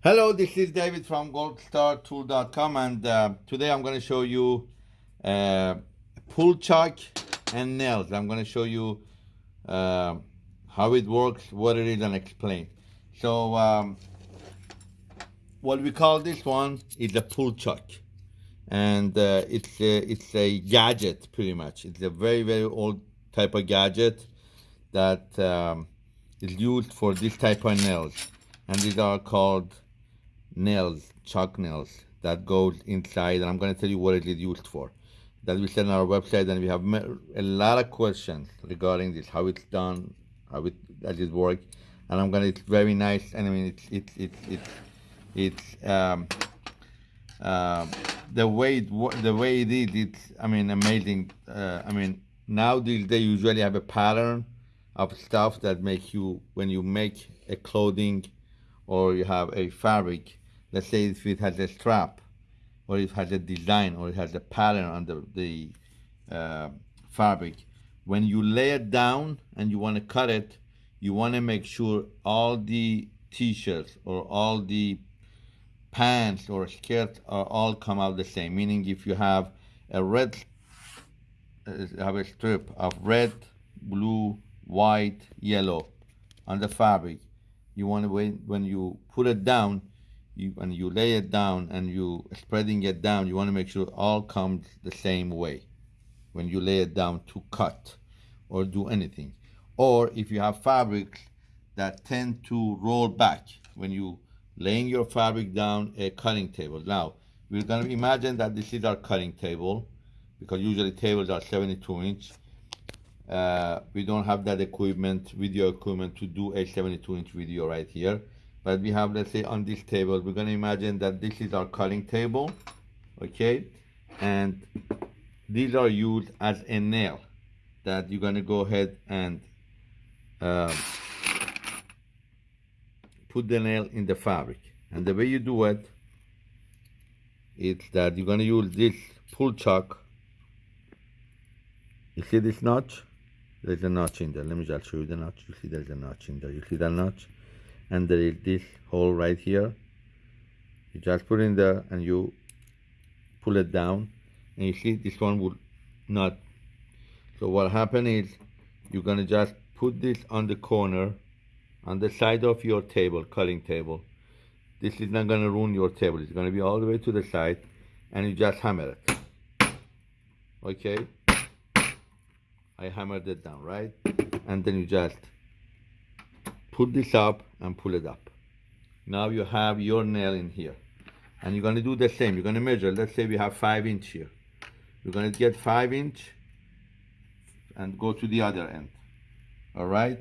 Hello, this is David from goldstartool.com and uh, today I'm going to show you uh, pull chuck and nails. I'm going to show you uh, how it works, what it is and explain. So um, what we call this one is a pull chuck and uh, it's, a, it's a gadget pretty much. It's a very, very old type of gadget that um, is used for this type of nails and these are called nails, chuck nails that goes inside, and I'm going to tell you what it is used for. That we said on our website, and we have a lot of questions regarding this, how it's done, how it does it work, and I'm going to. It's very nice, and I mean, it's it's it's it's it's um, uh, the way it the way it is. It's I mean amazing. Uh, I mean now they usually have a pattern of stuff that make you when you make a clothing or you have a fabric let's say if it has a strap or it has a design or it has a pattern on the, the uh, fabric when you lay it down and you want to cut it you want to make sure all the t-shirts or all the pants or skirts are all come out the same. Meaning if you have a red uh, have a strip of red blue white yellow on the fabric you want to wait when you put it down you, when you lay it down and you spreading it down, you want to make sure it all comes the same way when you lay it down to cut or do anything. Or if you have fabrics that tend to roll back when you laying your fabric down a cutting table. Now, we're going to imagine that this is our cutting table because usually tables are 72 inch. Uh, we don't have that equipment, video equipment to do a 72 inch video right here. But we have let's say on this table we're going to imagine that this is our cutting table okay? And these are used as a nail that you're going to go ahead and um, put the nail in the fabric. And the way you do it is that you're going to use this pull chuck. You see this notch there's a notch in there let me just show you the notch you see there's a notch in there you see that notch and there is this hole right here. You just put in there and you pull it down and you see this one will not. So what happen is you're gonna just put this on the corner on the side of your table cutting table. This is not gonna ruin your table. It's gonna be all the way to the side and you just hammer it. Okay I hammered it down right and then you just put this up and pull it up. Now you have your nail in here. And you're gonna do the same. You're gonna measure, let's say we have five inch here. You're gonna get five inch and go to the other end. All right?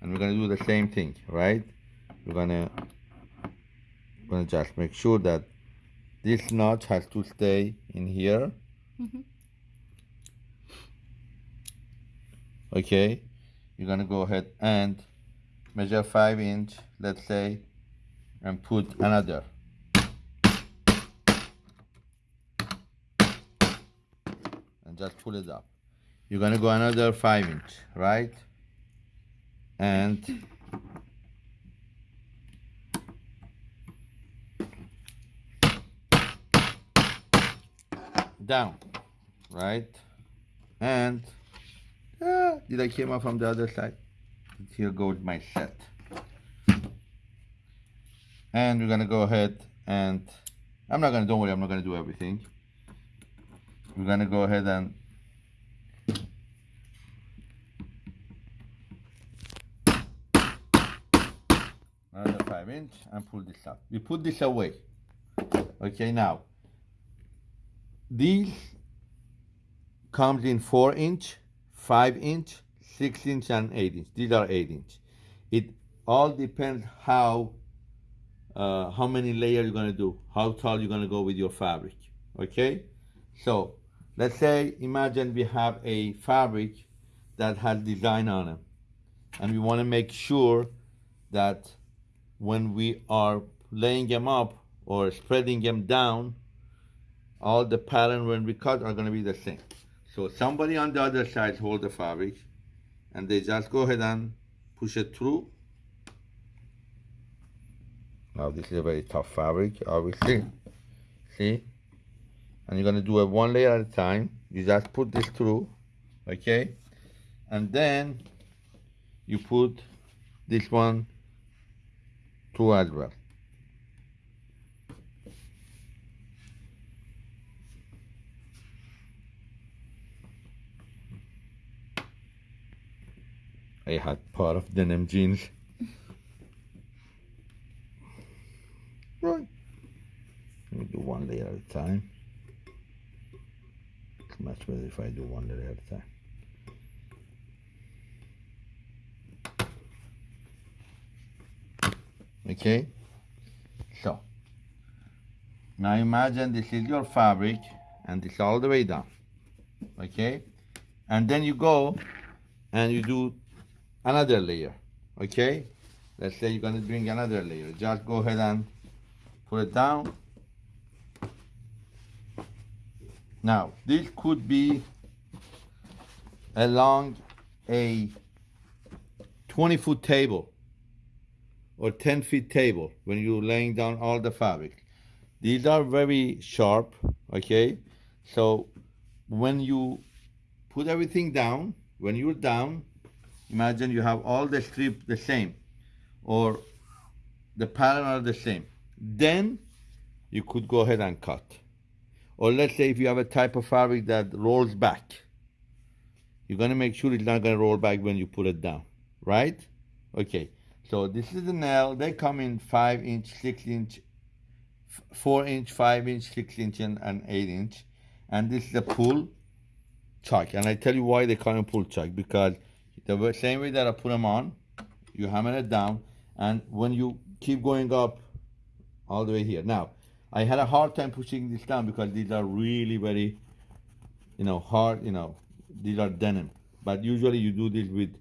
And we're gonna do the same thing, right? We're gonna, gonna just make sure that this notch has to stay in here. Mm -hmm. Okay? You're gonna go ahead and measure 5 inch let's say and put another. And just pull it up. You're gonna go another 5 inch right? And down right? And uh, did I came up from the other side? Here goes my set. And we're gonna go ahead and I'm not gonna don't worry I'm not gonna do everything. We're gonna go ahead and another five inch and pull this up we put this away. Okay now these comes in four inch five inch 6 inch and 8 inch. These are 8 inch. It all depends how uh, how many layers you're going to do, how tall you're going to go with your fabric. Okay? So let's say, imagine we have a fabric that has design on it. And we want to make sure that when we are laying them up or spreading them down, all the pattern when we cut are going to be the same. So somebody on the other side hold the fabric and they just go ahead and push it through Now this is a very tough fabric, obviously. See? And you're gonna do it one layer at a time. You just put this through, okay? And then you put this one through as well. I had part of denim jeans. Right. Let me do one layer at a time. It's much better if I do one layer at a time. Okay? So, now imagine this is your fabric and it's all the way down. Okay? And then you go and you do another layer. Okay? Let's say you're going to bring another layer. Just go ahead and put it down. Now, this could be along a 20 foot table or 10 feet table when you're laying down all the fabric. These are very sharp, okay? So when you put everything down, when you're down, imagine you have all the strip the same or the pattern are the same. Then you could go ahead and cut. Or let's say if you have a type of fabric that rolls back, you're gonna make sure it's not gonna roll back when you put it down, right? Okay, so this is the nail. They come in five inch, six inch, four inch, five inch, six inch, and, and eight inch. And this is a pull chuck. And I tell you why they call it pull chuck because the same way that I put them on, you hammer it down, and when you keep going up all the way here. Now, I had a hard time pushing this down because these are really very, you know, hard, you know, these are denim. But usually you do this with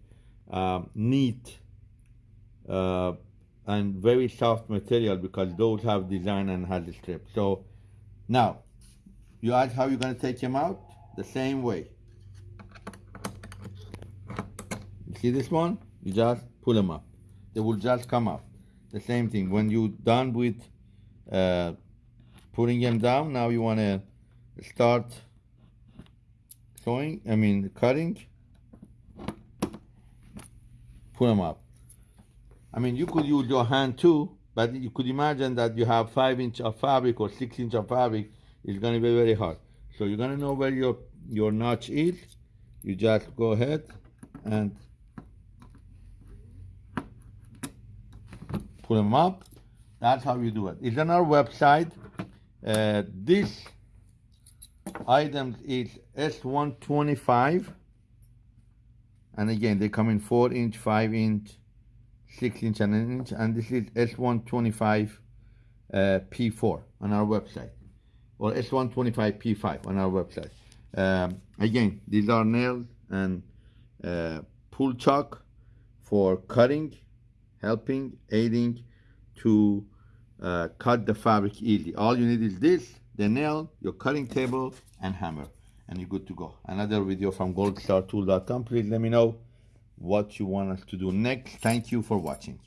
um, neat uh, and very soft material because those have design and has the strip. So now, you ask how you're gonna take them out? The same way. You see this one? You just pull them up. They will just come up. The same thing. When you're done with uh, putting them down, now you wanna start sewing, I mean cutting. Pull them up. I mean, you could use your hand too, but you could imagine that you have five inch of fabric or six inch of fabric. It's going to be very hard. So you're to know where your, your notch is. You just go ahead and pull them up. That's how you do it. It's on our website. Uh, this item is S125. And again, they come in 4 inch, 5 inch, 6 inch and an inch and this is S125 uh, P4 on our website or S125 P5 on our website. Um, again, these are nails and uh, pull chuck for cutting, helping, aiding to uh, cut the fabric easily. All you need is this, the nail, your cutting table, and hammer, and you're good to go. Another video from goldstartool.com. Please let me know what you want us to do next. Thank you for watching.